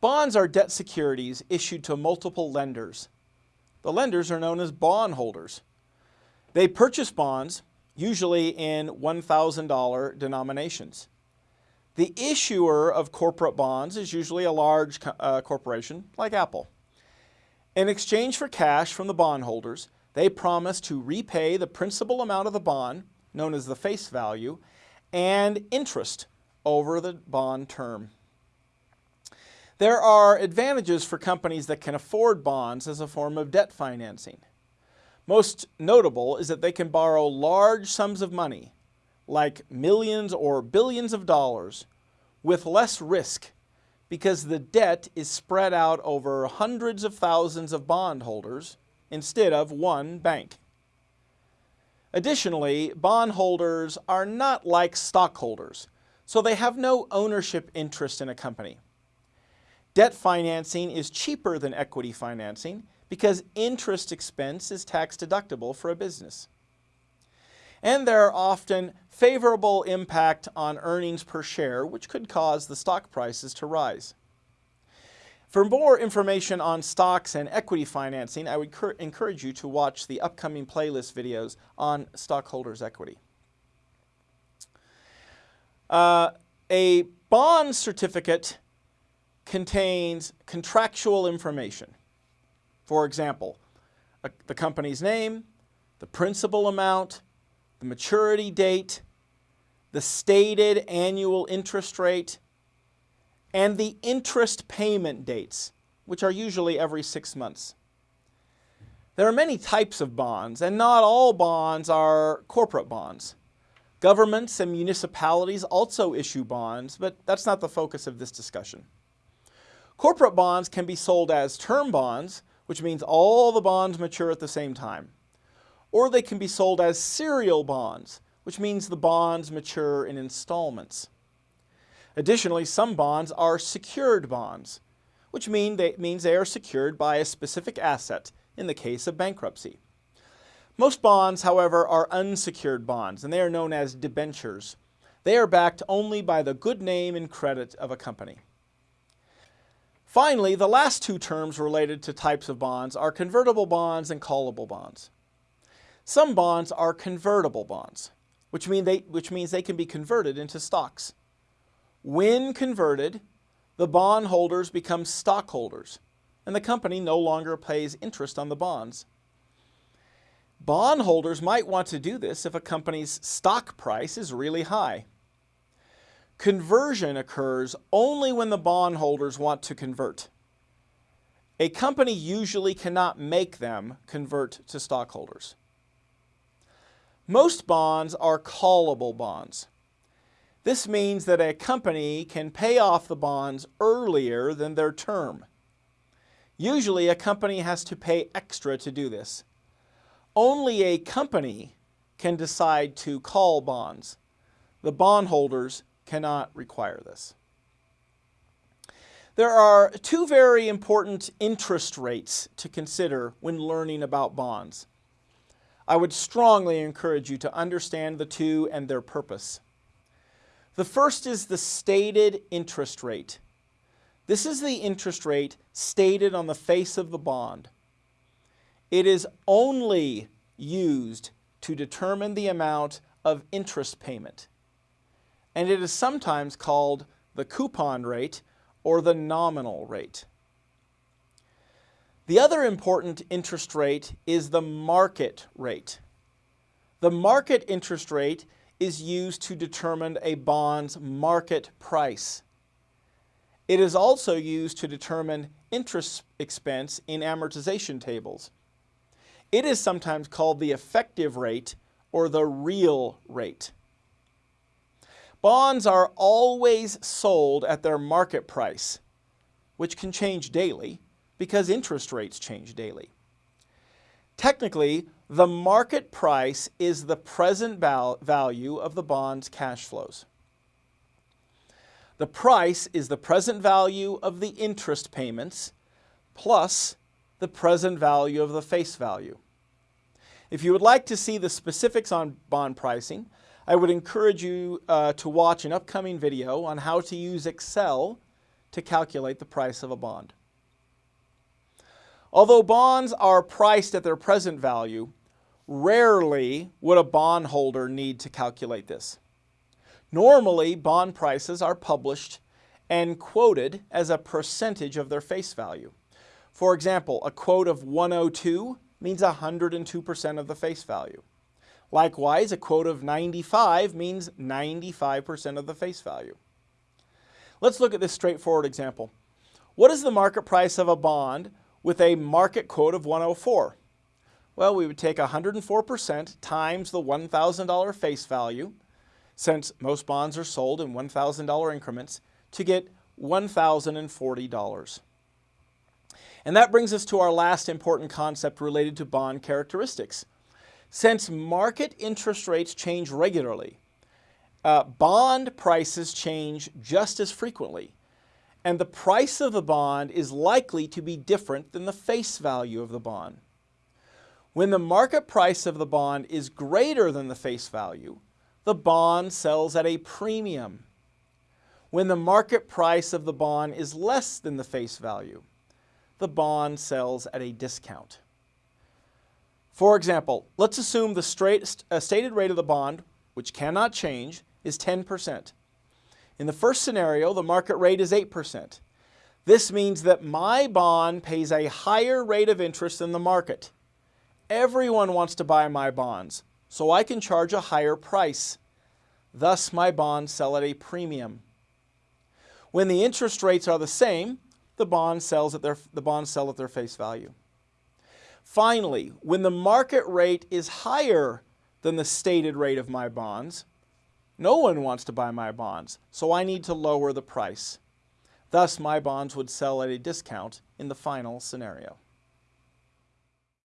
Bonds are debt securities issued to multiple lenders. The lenders are known as bondholders. They purchase bonds, usually in $1,000 denominations. The issuer of corporate bonds is usually a large uh, corporation like Apple. In exchange for cash from the bondholders, they promise to repay the principal amount of the bond, known as the face value, and interest over the bond term. There are advantages for companies that can afford bonds as a form of debt financing. Most notable is that they can borrow large sums of money, like millions or billions of dollars, with less risk because the debt is spread out over hundreds of thousands of bondholders instead of one bank. Additionally, bondholders are not like stockholders, so they have no ownership interest in a company. Debt financing is cheaper than equity financing because interest expense is tax deductible for a business. And there are often favorable impact on earnings per share, which could cause the stock prices to rise. For more information on stocks and equity financing, I would encourage you to watch the upcoming playlist videos on stockholders' equity. Uh, a bond certificate contains contractual information. For example, a, the company's name, the principal amount, the maturity date, the stated annual interest rate, and the interest payment dates, which are usually every six months. There are many types of bonds, and not all bonds are corporate bonds. Governments and municipalities also issue bonds, but that's not the focus of this discussion. Corporate bonds can be sold as term bonds, which means all the bonds mature at the same time. Or they can be sold as serial bonds, which means the bonds mature in installments. Additionally, some bonds are secured bonds, which mean they, means they are secured by a specific asset in the case of bankruptcy. Most bonds, however, are unsecured bonds, and they are known as debentures. They are backed only by the good name and credit of a company. Finally, the last two terms related to types of bonds are convertible bonds and callable bonds. Some bonds are convertible bonds, which, mean they, which means they can be converted into stocks. When converted, the bondholders become stockholders, and the company no longer pays interest on the bonds. Bondholders might want to do this if a company's stock price is really high. Conversion occurs only when the bondholders want to convert. A company usually cannot make them convert to stockholders. Most bonds are callable bonds. This means that a company can pay off the bonds earlier than their term. Usually a company has to pay extra to do this. Only a company can decide to call bonds. The bondholders cannot require this. There are two very important interest rates to consider when learning about bonds. I would strongly encourage you to understand the two and their purpose. The first is the stated interest rate. This is the interest rate stated on the face of the bond. It is only used to determine the amount of interest payment and it is sometimes called the coupon rate or the nominal rate. The other important interest rate is the market rate. The market interest rate is used to determine a bond's market price. It is also used to determine interest expense in amortization tables. It is sometimes called the effective rate or the real rate. Bonds are always sold at their market price, which can change daily because interest rates change daily. Technically, the market price is the present val value of the bond's cash flows. The price is the present value of the interest payments plus the present value of the face value. If you would like to see the specifics on bond pricing, I would encourage you uh, to watch an upcoming video on how to use Excel to calculate the price of a bond. Although bonds are priced at their present value, rarely would a bondholder need to calculate this. Normally, bond prices are published and quoted as a percentage of their face value. For example, a quote of 102 means 102% of the face value. Likewise, a quote of 95 means 95% of the face value. Let's look at this straightforward example. What is the market price of a bond with a market quote of 104? Well, we would take 104% times the $1,000 face value, since most bonds are sold in $1,000 increments, to get $1,040. And that brings us to our last important concept related to bond characteristics. Since market interest rates change regularly, uh, bond prices change just as frequently, and the price of the bond is likely to be different than the face value of the bond. When the market price of the bond is greater than the face value, the bond sells at a premium. When the market price of the bond is less than the face value, the bond sells at a discount. For example, let's assume the straight, uh, stated rate of the bond, which cannot change, is 10%. In the first scenario, the market rate is 8%. This means that my bond pays a higher rate of interest than the market. Everyone wants to buy my bonds, so I can charge a higher price. Thus, my bonds sell at a premium. When the interest rates are the same, the bonds, sells at their, the bonds sell at their face value. Finally, when the market rate is higher than the stated rate of my bonds, no one wants to buy my bonds, so I need to lower the price. Thus, my bonds would sell at a discount in the final scenario.